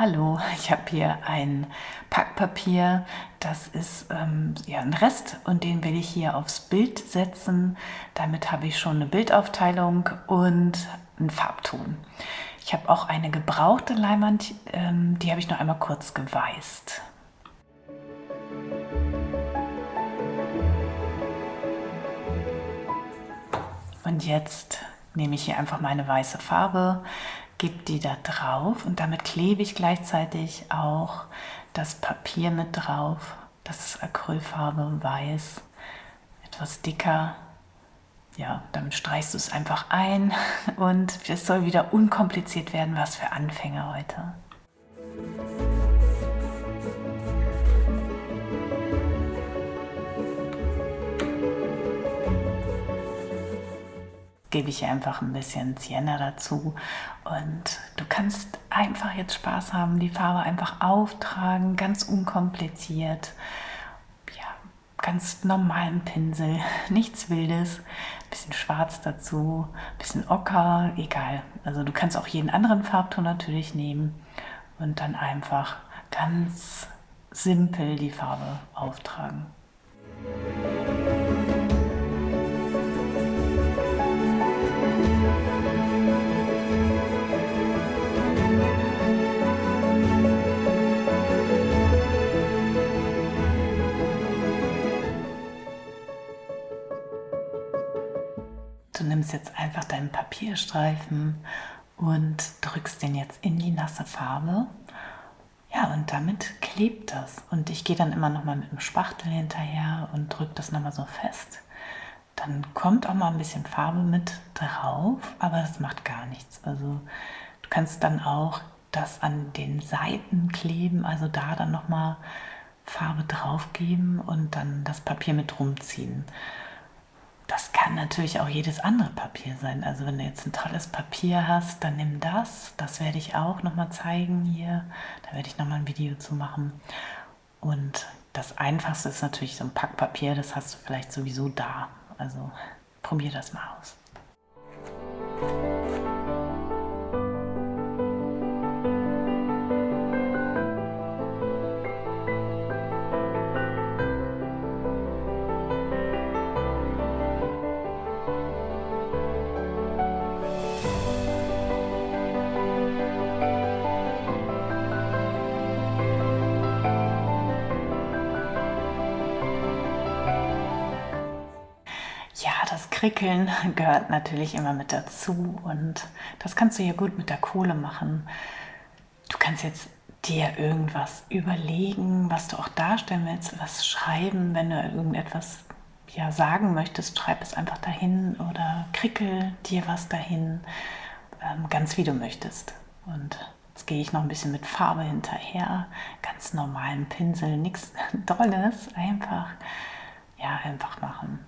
Hallo, ich habe hier ein Packpapier, das ist ähm, ja ein Rest und den will ich hier aufs Bild setzen. Damit habe ich schon eine Bildaufteilung und einen Farbton. Ich habe auch eine gebrauchte Leinwand, ähm, die habe ich noch einmal kurz geweißt. Und jetzt nehme ich hier einfach meine weiße Farbe, gebe die da drauf und damit klebe ich gleichzeitig auch das Papier mit drauf. Das ist Acrylfarbe, weiß, etwas dicker. Ja, damit streichst du es einfach ein und es soll wieder unkompliziert werden, was für Anfänger heute. Gebe ich einfach ein bisschen Sienna dazu und du kannst einfach jetzt Spaß haben, die Farbe einfach auftragen, ganz unkompliziert, ja, ganz normalen Pinsel, nichts Wildes, bisschen Schwarz dazu, bisschen Ocker, egal. Also du kannst auch jeden anderen Farbton natürlich nehmen und dann einfach ganz simpel die Farbe auftragen. Nimmst jetzt einfach deinen Papierstreifen und drückst den jetzt in die nasse Farbe. Ja, und damit klebt das. Und ich gehe dann immer noch mal mit dem Spachtel hinterher und drücke das noch mal so fest. Dann kommt auch mal ein bisschen Farbe mit drauf, aber das macht gar nichts. Also du kannst dann auch das an den Seiten kleben, also da dann noch mal Farbe drauf geben und dann das Papier mit rumziehen. Das kann natürlich auch jedes andere Papier sein. Also wenn du jetzt ein tolles Papier hast, dann nimm das. Das werde ich auch nochmal zeigen hier. Da werde ich nochmal ein Video zu machen. Und das Einfachste ist natürlich so ein Packpapier. Das hast du vielleicht sowieso da. Also probier das mal aus. Krickeln gehört natürlich immer mit dazu und das kannst du ja gut mit der Kohle machen. Du kannst jetzt dir irgendwas überlegen, was du auch darstellen willst, was schreiben, wenn du irgendetwas ja, sagen möchtest, schreib es einfach dahin oder krickel dir was dahin, ähm, ganz wie du möchtest. Und jetzt gehe ich noch ein bisschen mit Farbe hinterher, ganz normalen Pinsel, nichts Dolles, einfach, ja, einfach machen.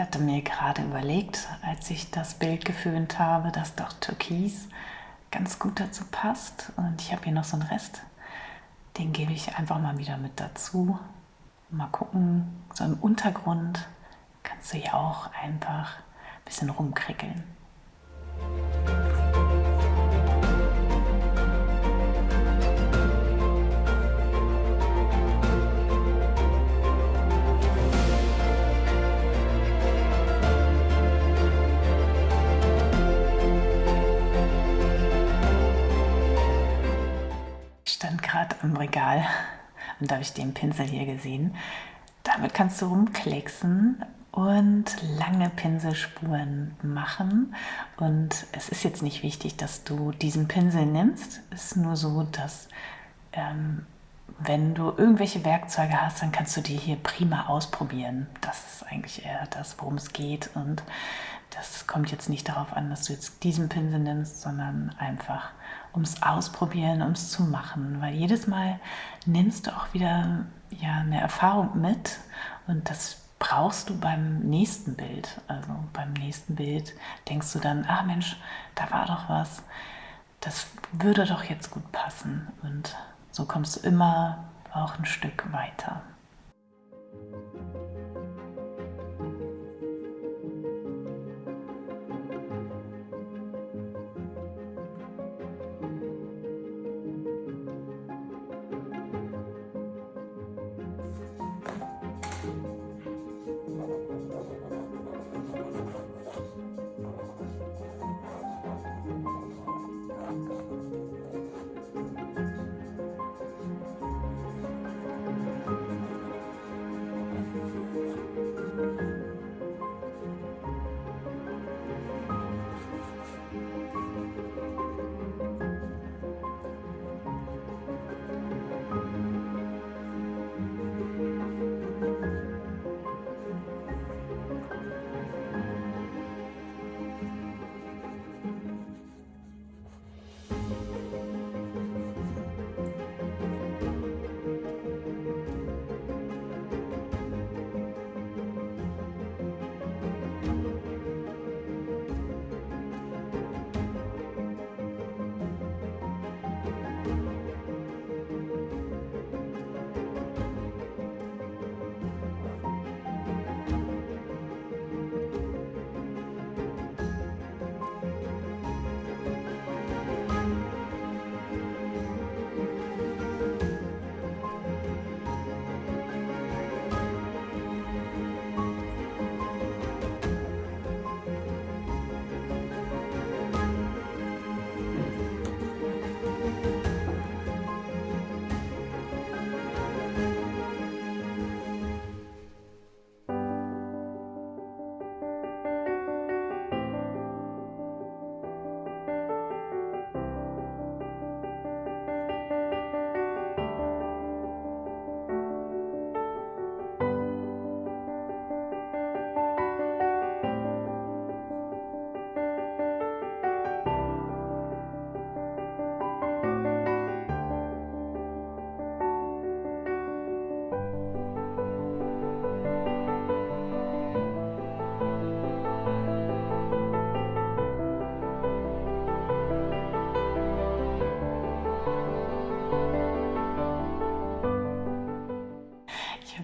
Ich hatte mir gerade überlegt, als ich das Bild geföhnt habe, dass doch Türkis ganz gut dazu passt. Und ich habe hier noch so einen Rest, den gebe ich einfach mal wieder mit dazu. Mal gucken, so im Untergrund kannst du hier auch einfach ein bisschen rumkrickeln. gerade am Regal und da habe ich den Pinsel hier gesehen. Damit kannst du rumklecksen und lange Pinselspuren machen. Und es ist jetzt nicht wichtig, dass du diesen Pinsel nimmst. Es ist nur so, dass ähm, wenn du irgendwelche Werkzeuge hast, dann kannst du die hier prima ausprobieren. Das ist eigentlich eher das, worum es geht. Und das kommt jetzt nicht darauf an, dass du jetzt diesen Pinsel nimmst, sondern einfach ums Ausprobieren, ums zu machen. Weil jedes Mal nimmst du auch wieder ja, eine Erfahrung mit und das brauchst du beim nächsten Bild. Also beim nächsten Bild denkst du dann, ah Mensch, da war doch was, das würde doch jetzt gut passen. Und So kommst du immer auch ein Stück weiter.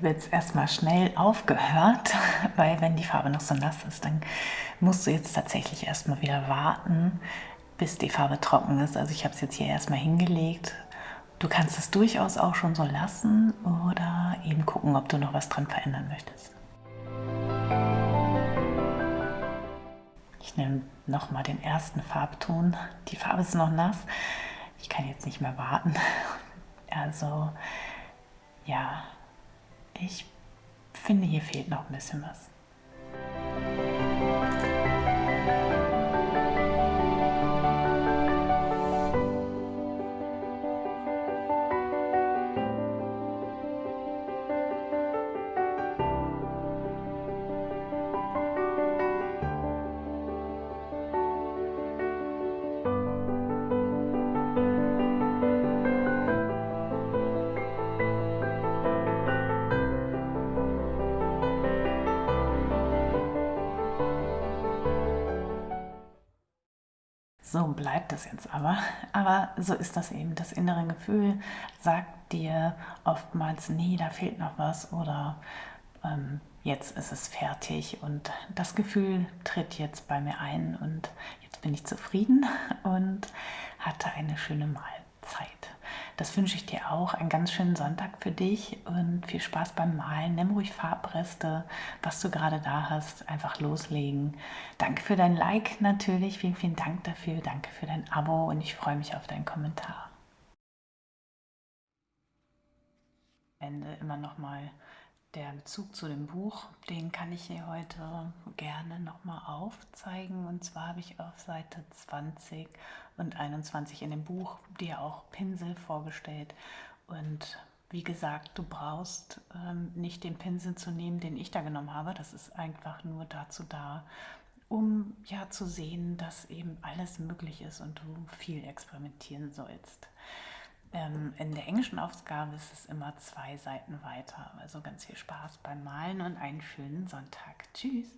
Habe jetzt erstmal schnell aufgehört, weil wenn die Farbe noch so nass ist, dann musst du jetzt tatsächlich erstmal wieder warten, bis die Farbe trocken ist. Also ich habe es jetzt hier erstmal hingelegt. Du kannst es durchaus auch schon so lassen oder eben gucken, ob du noch was dran verändern möchtest. Ich nehme nochmal den ersten Farbton. Die Farbe ist noch nass. Ich kann jetzt nicht mehr warten. Also ja, ich finde, hier fehlt noch ein bisschen was. So bleibt das jetzt aber. Aber so ist das eben. Das innere Gefühl sagt dir oftmals, nee, da fehlt noch was oder ähm, jetzt ist es fertig. Und das Gefühl tritt jetzt bei mir ein und jetzt bin ich zufrieden und hatte eine schöne Mahlzeit. Das wünsche ich dir auch. Einen ganz schönen Sonntag für dich und viel Spaß beim Malen. Nimm ruhig Farbreste, was du gerade da hast, einfach loslegen. Danke für dein Like natürlich. Vielen, vielen Dank dafür. Danke für dein Abo und ich freue mich auf deinen Kommentar. Ende immer noch mal der Bezug zu dem Buch, den kann ich hier heute gerne nochmal aufzeigen. Und zwar habe ich auf Seite 20 und 21 in dem Buch dir auch Pinsel vorgestellt. Und wie gesagt, du brauchst ähm, nicht den Pinsel zu nehmen, den ich da genommen habe. Das ist einfach nur dazu da, um ja zu sehen, dass eben alles möglich ist und du viel experimentieren sollst. Ähm, in der englischen Ausgabe ist es immer zwei Seiten weiter. Also ganz viel Spaß beim Malen und einen schönen Sonntag. Tschüss!